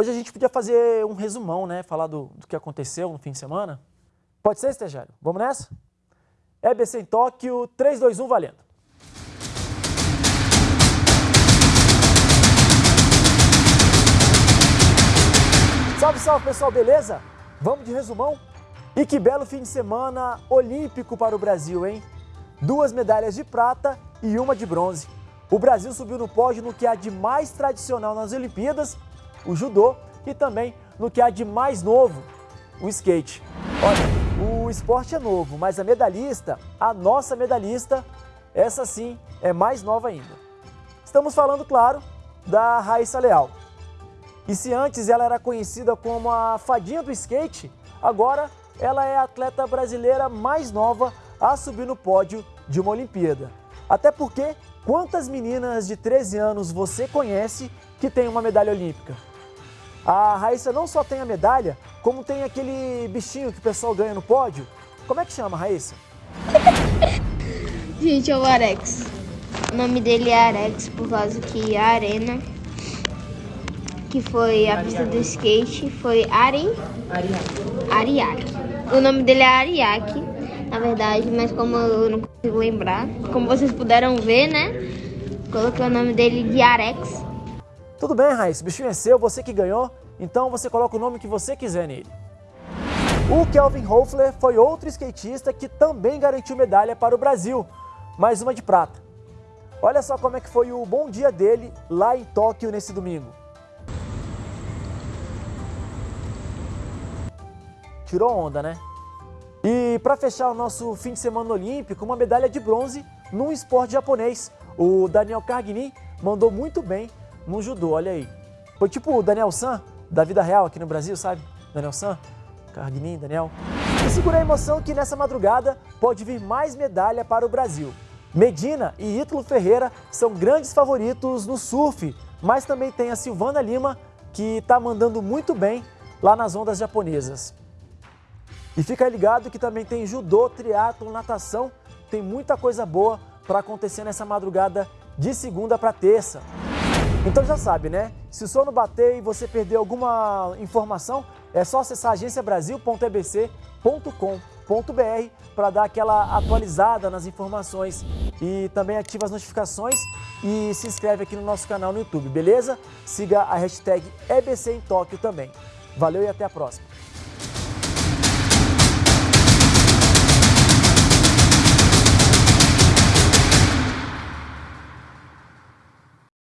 Hoje a gente podia fazer um resumão, né? Falar do, do que aconteceu no fim de semana. Pode ser, estagiário? Vamos nessa? EBC em Tóquio, 3, 2, 1, valendo. Salve, salve pessoal, beleza? Vamos de resumão? E que belo fim de semana olímpico para o Brasil, hein? Duas medalhas de prata e uma de bronze. O Brasil subiu no pódio no que há de mais tradicional nas Olimpíadas o judô e também no que há de mais novo, o skate. Olha, o esporte é novo, mas a medalhista, a nossa medalhista, essa sim é mais nova ainda. Estamos falando, claro, da Raíssa Leal. E se antes ela era conhecida como a fadinha do skate, agora ela é a atleta brasileira mais nova a subir no pódio de uma Olimpíada. Até porque, quantas meninas de 13 anos você conhece que tem uma medalha olímpica? A Raíssa não só tem a medalha, como tem aquele bichinho que o pessoal ganha no pódio. Como é que chama, Raíssa? Gente, é o Arex. O nome dele é Arex por causa que a arena, que foi a pista do skate, foi Aren... Ariake. Ariake. O nome dele é Ariake, na verdade, mas como eu não consigo lembrar, como vocês puderam ver, né? Coloquei o nome dele de Arex tudo bem, Raíssa, o bichinho é seu, você que ganhou, então você coloca o nome que você quiser nele. O Kelvin Hoefler foi outro skatista que também garantiu medalha para o Brasil, mais uma de prata. Olha só como é que foi o bom dia dele lá em Tóquio nesse domingo. Tirou onda, né? E para fechar o nosso fim de semana olímpico, uma medalha de bronze num esporte japonês. O Daniel Cargini mandou muito bem no judô, olha aí. Foi tipo o Daniel San, da vida real aqui no Brasil, sabe? Daniel San, Carguinin, Daniel. E segura a emoção que nessa madrugada pode vir mais medalha para o Brasil. Medina e Ítalo Ferreira são grandes favoritos no surf, mas também tem a Silvana Lima, que está mandando muito bem lá nas ondas japonesas. E fica ligado que também tem judô, triatlo, natação, tem muita coisa boa para acontecer nessa madrugada de segunda para terça. Então já sabe, né? Se o sono bater e você perder alguma informação, é só acessar agenciabrasil.ebc.com.br para dar aquela atualizada nas informações e também ativa as notificações e se inscreve aqui no nosso canal no YouTube, beleza? Siga a hashtag EBC em Tóquio também. Valeu e até a próxima!